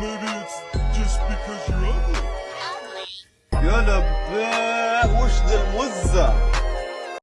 Maybe it's just because you're ugly. يا لباء وش ذا المزة